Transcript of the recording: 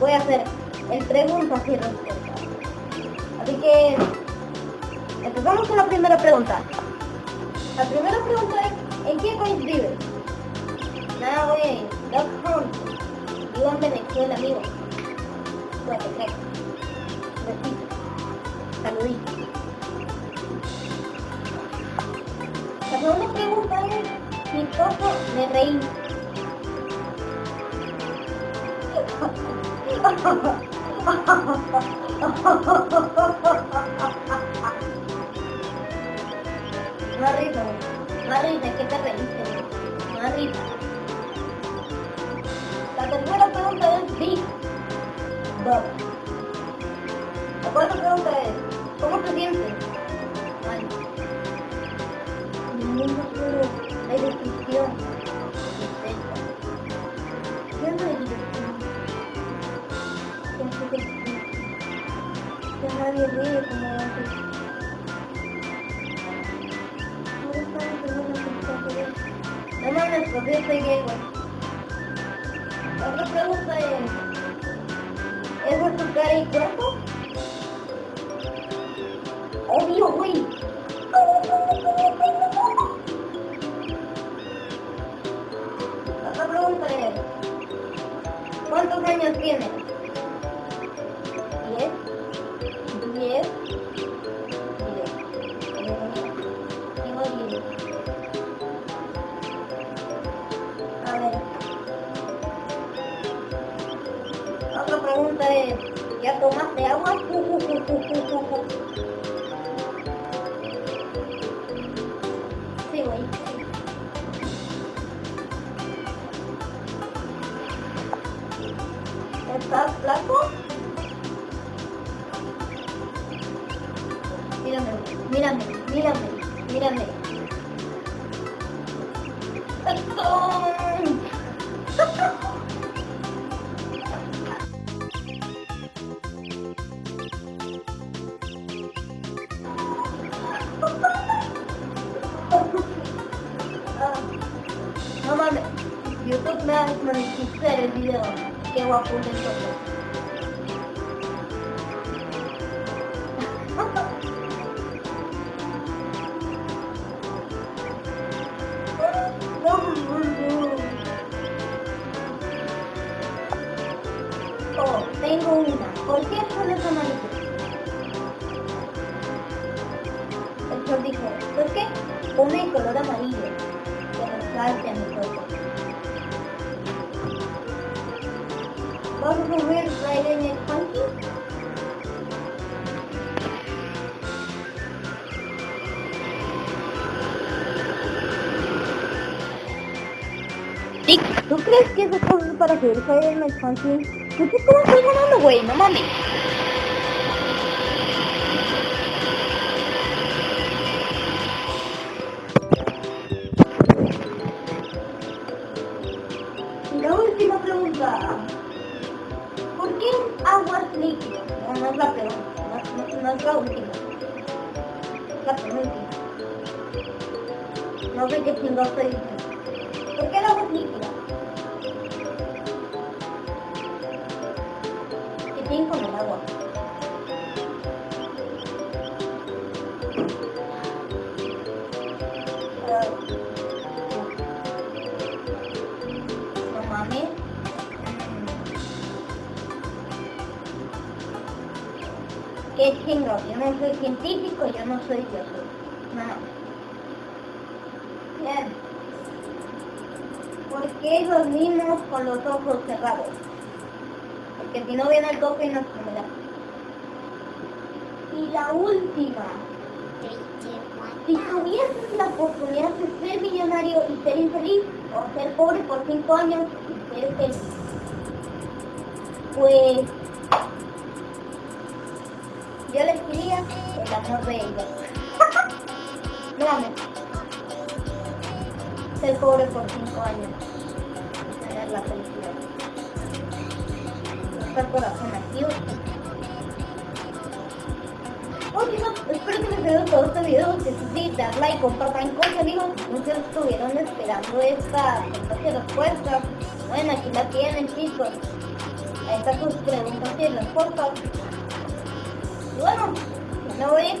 voy a hacer el preguntas y respuestas. Así que empezamos con la primera pregunta. La primera pregunta es, ¿en qué país vives? Nada, güey, Doc Hunt. Vivo en Venezuela, amigo. Perfecto. Besito. Saludito. La segunda pregunta es, ¿mi esposo me reí? No risa, no risa, ¿qué te reíste? No risa. La tercera pregunta es Big Bob. La cuarta pregunta es, ¿cómo te sientes? Nadie como antes? No mames, pues yo soy. La otra pregunta es... ¿Es tu cara y cuerpo? Obvio, güey. Pregunta es, ¿ya tomaste agua? Sí, güey. ¿Estás flaco? Mírame, mírame, mírame, mírame. Ah, No YouTube me va a el video. Qué guapo de todo. Oh, tengo una. ¿Por qué el sol es amarillo? El dijo, ¿por qué? Pone el color amarillo. Que resalte a mi ¿tú crees que esas cosas para subir Friday Night Funky? ¿Tú qué cómo estoy ganando, güey? No mames. La última pregunta. ¿Por qué aguas líquidas? No, no es la pregunta, no, no- es la última. Es la penúltima. No sé qué chingados estoy diciendo. ¿Qué tiene con No. Qué chingo, yo no soy científico, yo no soy Dios. No. Bien. ¿Por qué dormimos con los ojos cerrados? Porque si no viene el coque y nos comerá. Y la última. Si tuvieses la oportunidad de ser millonario y ser infeliz, o ser pobre por cinco años y ser feliz, pues yo elegiría el amor de ella. no. Ser pobre por cinco años y tener la felicidad. Estar corazón activo. Oye, no, espero que les haya gustado este video, que sí, dar like, compartan cosas, amigos. Muchos estuvieron esperando esta respuestas. Bueno, aquí la tienen, chicos. Ahí está tus preguntas y respuestas. Y bueno, me voy.